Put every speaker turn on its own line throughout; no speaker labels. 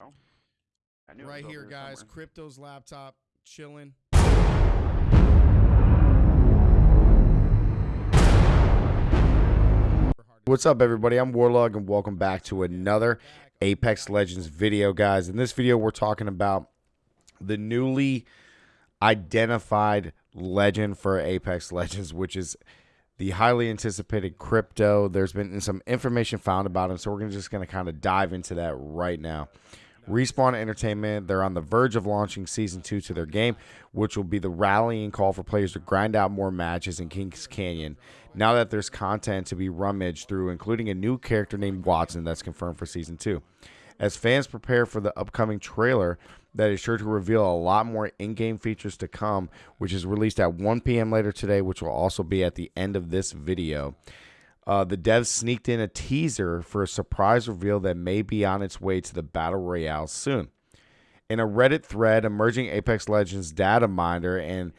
I knew
right here, guys.
somewhere.
Crypto's laptop chilling. What's up, everybody? I'm Warlog, and welcome back to another Apex Legends video, guys. In this video, we're talking about the newly identified legend for Apex Legends, which is the highly anticipated crypto. There's been some information found about him, so we're just going to kind of dive into that right now. Respawn Entertainment, they're on the verge of launching season two to their game, which will be the rallying call for players to grind out more matches in Kings Canyon. Now that there's content to be rummaged through, including a new character named Wattson that's confirmed for season two. As fans prepare for the upcoming trailer that is sure to reveal a lot more in game features to come, which is released at 1 p.m. later today, which will also be at the end of this video. Uh, the devs sneaked in a teaser for a surprise reveal that may be on its way to the Battle Royale soon. In a Reddit thread, emerging Apex Legends data miner and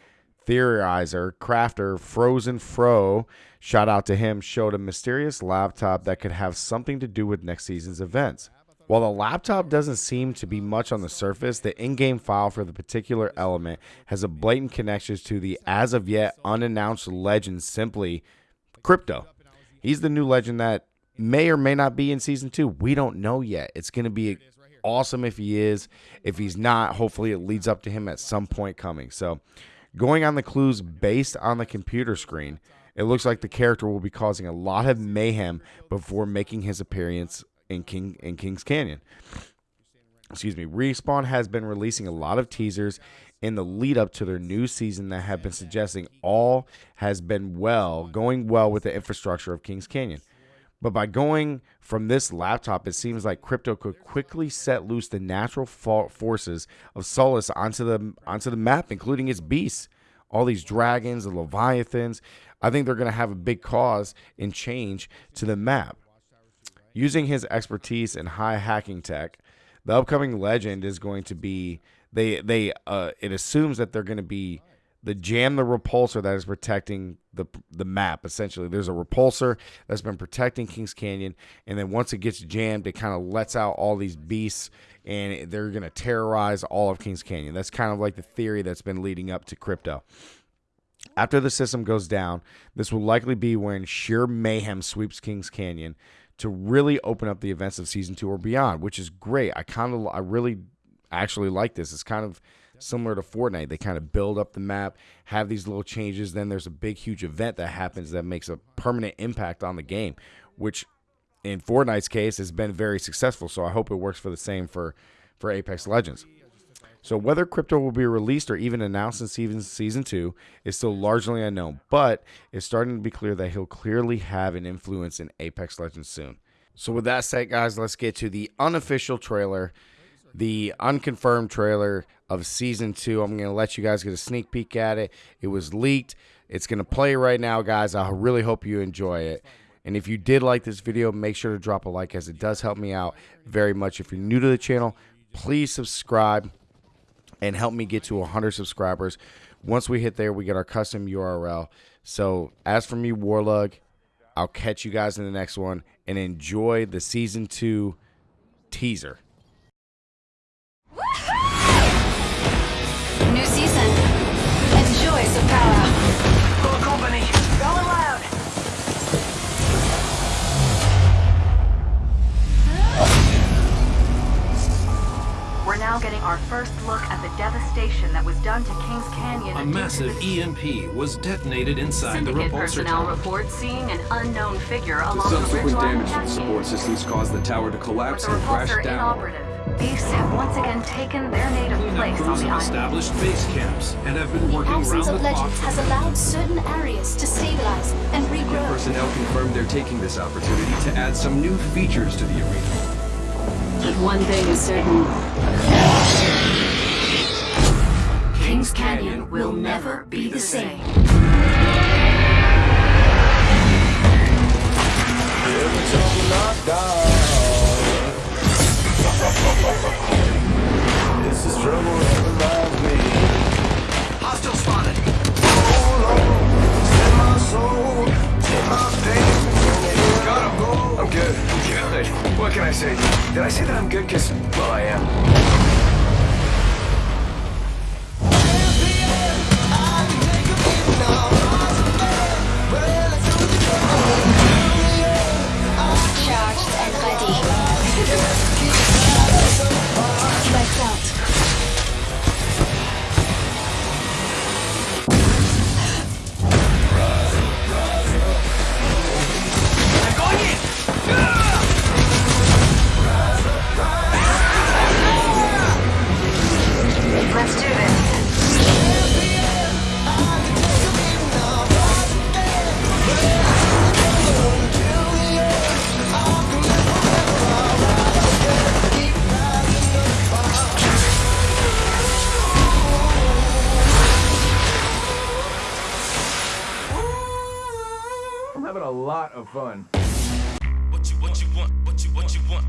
theorizer, crafter Frozen Fro, shout out to him, showed a mysterious laptop that could have something to do with next season's events. While the laptop doesn't seem to be much on the surface, the in game file for the particular element has a blatant connection to the as of yet unannounced legend simply Crypto. He's the new legend that may or may not be in season two. We don't know yet. It's going to be awesome if he is. If he's not, hopefully it leads up to him at some point coming. So, going on the clues based on the computer screen, it looks like the character will be causing a lot of mayhem before making his appearance in King in Kings Canyon. Excuse me. Respawn has been releasing a lot of teasers in the lead up to their new season that have been suggesting all has been well, going well with the infrastructure of Kings Canyon. But by going from this laptop, it seems like crypto could quickly set loose the natural forces of Solus onto the onto the map, including its beasts, all these dragons, the leviathans. I think they're going to have a big cause in change to the map. Using his expertise in high hacking tech, the upcoming legend is going to be they they uh it assumes that they're going to be the jam the repulsor that is protecting the the map essentially. There's a repulsor that's been protecting kings canyon and then once it gets jammed it kind of lets out all these beasts and they're going to terrorize all of kings canyon. That's kind of like the theory that's been leading up to crypto. After the system goes down this will likely be when sheer mayhem sweeps kings canyon to really open up the events of season two or beyond which is great i kind of i really actually like this. It's kind of similar to Fortnite. They kind of build up the map, have these little changes, then there's a big, huge event that happens that makes a permanent impact on the game, which in Fortnite's case has been very successful. So I hope it works for the same for, for Apex Legends. So whether crypto will be released or even announced in season season two is still largely unknown, but it's starting to be clear that he'll clearly have an influence in Apex Legends soon. So with that said, guys, let's get to the unofficial trailer the unconfirmed trailer of season two. I'm going to let you guys get a sneak peek at it. It was leaked. It's going to play right now, guys. I really hope you enjoy it. And if you did like this video, make sure to drop a like as it does help me out very much. If you're new to the channel, please subscribe and help me get to 100 subscribers. Once we hit there, we get our custom URL. So as for me, Warlug, I'll catch you guys in the next one and enjoy the season two teaser.
Now getting our first look at the devastation that was done to Kings Canyon.
A massive EMP was detonated inside the
Syndicate
repulsor
personnel
tower.
report seeing an unknown figure
The
along the
subsequent damage to the support systems caused the tower to collapse and crash
repulsor
down.
inoperative, beasts have once again taken their native
Cleanup
place on
crews
the
have
island.
established base camps and have been
The
working round
absence
the
of
clock.
legends has allowed certain areas to stabilize and regrow.
Personnel confirmed they're taking this opportunity to add some new features to the arena.
But one thing is certain. Kings Canyon will never be the same.
It's the struggle that reminds me.
Hostile spotted.
Set my soul, take my pain.
Got him. I'm good.
Good. What can I say?
Did I say that I'm good? Cause, well, I am. having a lot of fun.
What you, what you want, what you, what you want.